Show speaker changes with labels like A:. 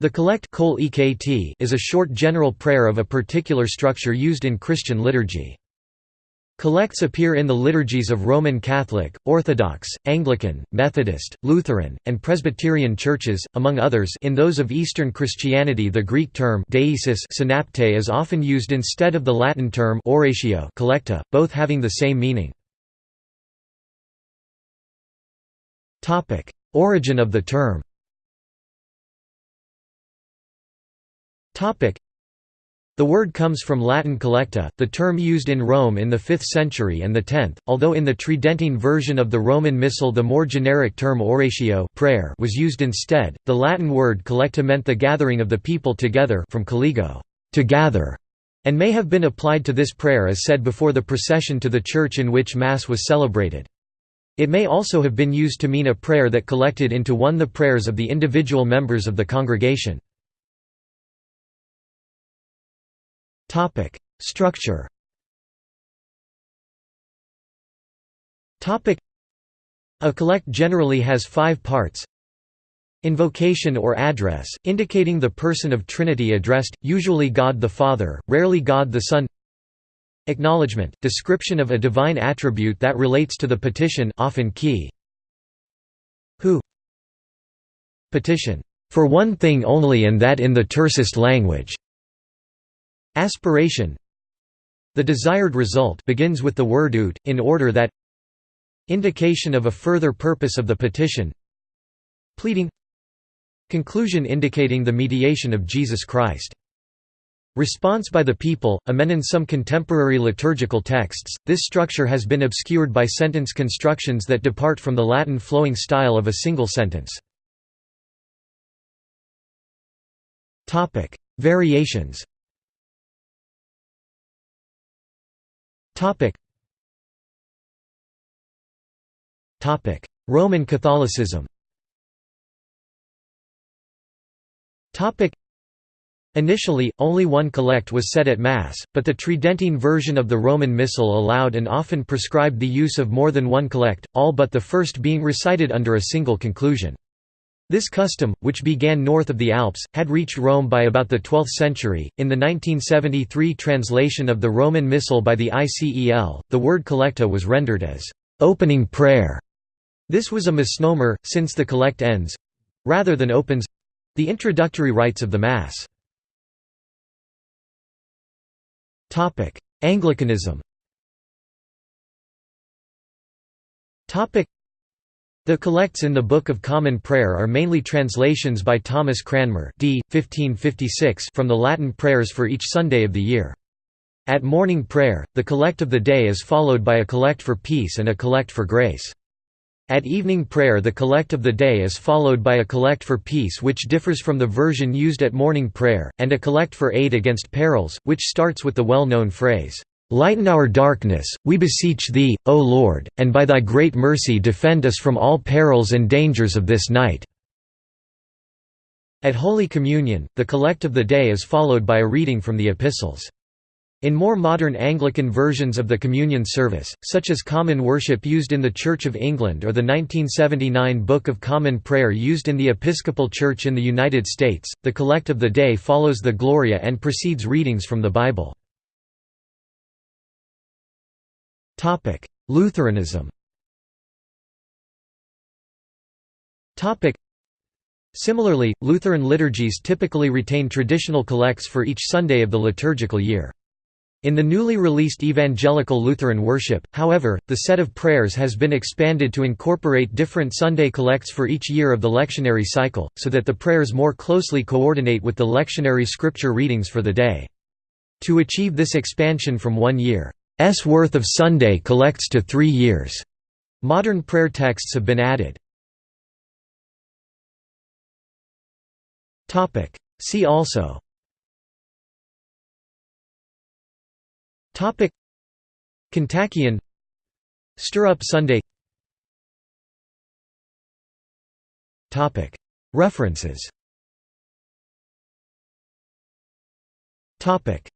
A: The collect is a short general prayer of a particular structure used in Christian liturgy. Collects appear in the liturgies of Roman Catholic, Orthodox, Anglican, Methodist, Lutheran, and Presbyterian churches, among others in those of Eastern Christianity the Greek term deesis synapte is often used instead of the Latin term oratio collecta, both having the same meaning. Origin of the term The word comes from Latin collecta, the term used in Rome in the 5th century and the 10th, although in the Tridentine version of the Roman Missal the more generic term oratio prayer was used instead. The Latin word collecta meant the gathering of the people together from colligo, to gather, and may have been applied to this prayer as said before the procession to the church in which Mass was celebrated. It may also have been used to mean a prayer that collected into one the prayers of the individual members of the congregation. Topic: Structure. Topic: A collect generally has 5 parts. Invocation or address, indicating the person of Trinity addressed, usually God the Father, rarely God the Son. Acknowledgement, description of a divine attribute that relates to the petition often key. Who Petition, for one thing only and that in the tersest language. Aspiration. The desired result begins with the word ut, in order that Indication of a further purpose of the petition. Pleading. Conclusion indicating the mediation of Jesus Christ. Response by the people, amen in some contemporary liturgical texts, this structure has been obscured by sentence constructions that depart from the Latin flowing style of a single sentence. Variations Topic. Topic: Roman Catholicism. Topic. Initially, only one collect was said at Mass, but the Tridentine version of the Roman Missal allowed and often prescribed the use of more than one collect, all but the first being recited under a single conclusion. This custom, which began north of the Alps, had reached Rome by about the 12th century. In the 1973 translation of the Roman Missal by the ICEL, the word collecta was rendered as opening prayer. This was a misnomer, since the collect ends rather than opens the introductory rites of the Mass. Anglicanism the collects in the Book of Common Prayer are mainly translations by Thomas Cranmer d. 1556 from the Latin prayers for each Sunday of the year. At morning prayer, the collect of the day is followed by a collect for peace and a collect for grace. At evening prayer the collect of the day is followed by a collect for peace which differs from the version used at morning prayer, and a collect for aid against perils, which starts with the well-known phrase, Lighten our darkness, we beseech Thee, O Lord, and by Thy great mercy defend us from all perils and dangers of this night." At Holy Communion, the collect of the day is followed by a reading from the Epistles. In more modern Anglican versions of the communion service, such as Common Worship used in the Church of England or the 1979 Book of Common Prayer used in the Episcopal Church in the United States, the collect of the day follows the Gloria and precedes readings from the Bible. Topic: Lutheranism. Topic: Similarly, Lutheran liturgies typically retain traditional collects for each Sunday of the liturgical year. In the newly released Evangelical Lutheran Worship, however, the set of prayers has been expanded to incorporate different Sunday collects for each year of the lectionary cycle, so that the prayers more closely coordinate with the lectionary scripture readings for the day. To achieve this expansion from one year S worth of Sunday collects to three years. Modern prayer texts have been added. See also. Topic. Kontakion Stir Up Sunday. Topic. References. Topic